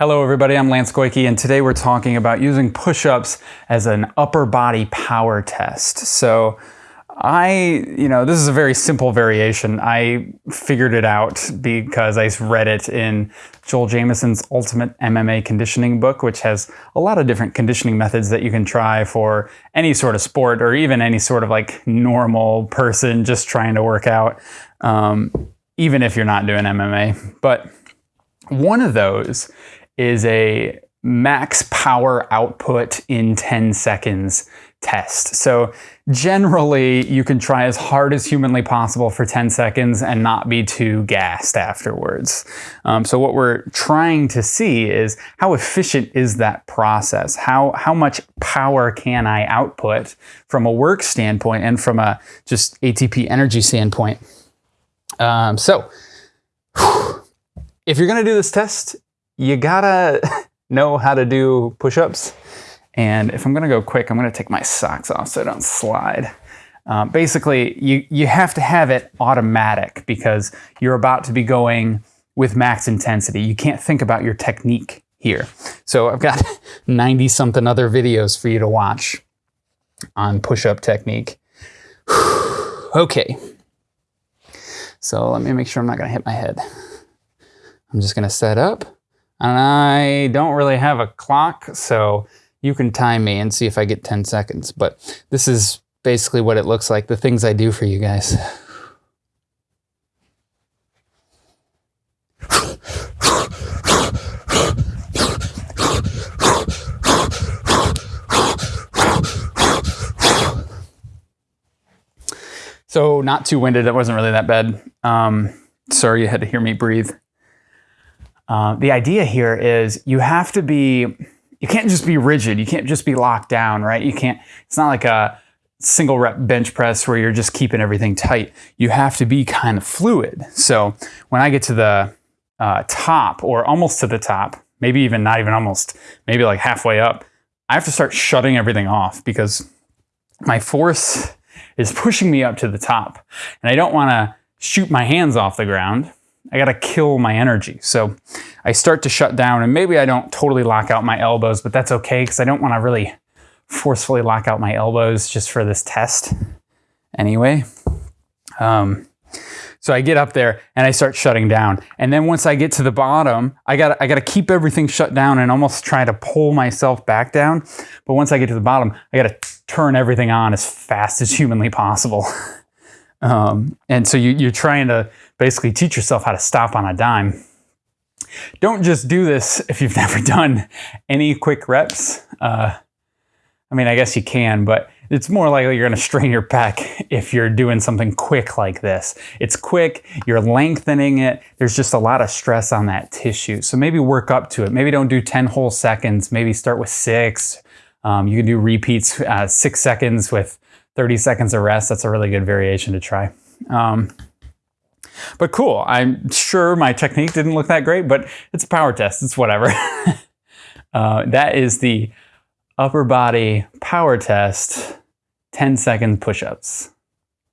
Hello everybody, I'm Lance Goyke and today we're talking about using push-ups as an upper body power test. So I, you know, this is a very simple variation. I figured it out because I read it in Joel Jamieson's Ultimate MMA Conditioning book, which has a lot of different conditioning methods that you can try for any sort of sport or even any sort of like normal person just trying to work out, um, even if you're not doing MMA. But one of those is a max power output in 10 seconds test. So generally you can try as hard as humanly possible for 10 seconds and not be too gassed afterwards. Um, so what we're trying to see is how efficient is that process? How, how much power can I output from a work standpoint and from a just ATP energy standpoint? Um, so if you're gonna do this test, you gotta know how to do push-ups. And if I'm gonna go quick, I'm gonna take my socks off so I don't slide. Um, basically, you, you have to have it automatic because you're about to be going with max intensity. You can't think about your technique here. So I've got 90 something other videos for you to watch on push-up technique. okay. So let me make sure I'm not gonna hit my head. I'm just gonna set up. And I don't really have a clock, so you can time me and see if I get 10 seconds. But this is basically what it looks like, the things I do for you guys. So not too winded, it wasn't really that bad. Um, sorry you had to hear me breathe. Uh, the idea here is you have to be, you can't just be rigid. You can't just be locked down, right? You can't, it's not like a single rep bench press where you're just keeping everything tight. You have to be kind of fluid. So when I get to the uh, top or almost to the top, maybe even not even almost, maybe like halfway up, I have to start shutting everything off because my force is pushing me up to the top. And I don't want to shoot my hands off the ground I got to kill my energy. So I start to shut down and maybe I don't totally lock out my elbows, but that's okay because I don't want to really forcefully lock out my elbows just for this test anyway. Um, so I get up there and I start shutting down. And then once I get to the bottom, I got I got to keep everything shut down and almost try to pull myself back down. But once I get to the bottom, I got to turn everything on as fast as humanly possible. Um, and so you, you're trying to basically teach yourself how to stop on a dime. Don't just do this if you've never done any quick reps. Uh, I mean, I guess you can, but it's more likely you're going to strain your pec if you're doing something quick like this. It's quick, you're lengthening it, there's just a lot of stress on that tissue. So maybe work up to it. Maybe don't do 10 whole seconds, maybe start with six. Um, you can do repeats, uh, six seconds with 30 seconds of rest. That's a really good variation to try. Um, but cool. I'm sure my technique didn't look that great, but it's a power test. It's whatever. uh, that is the upper body power test 10 second push-ups.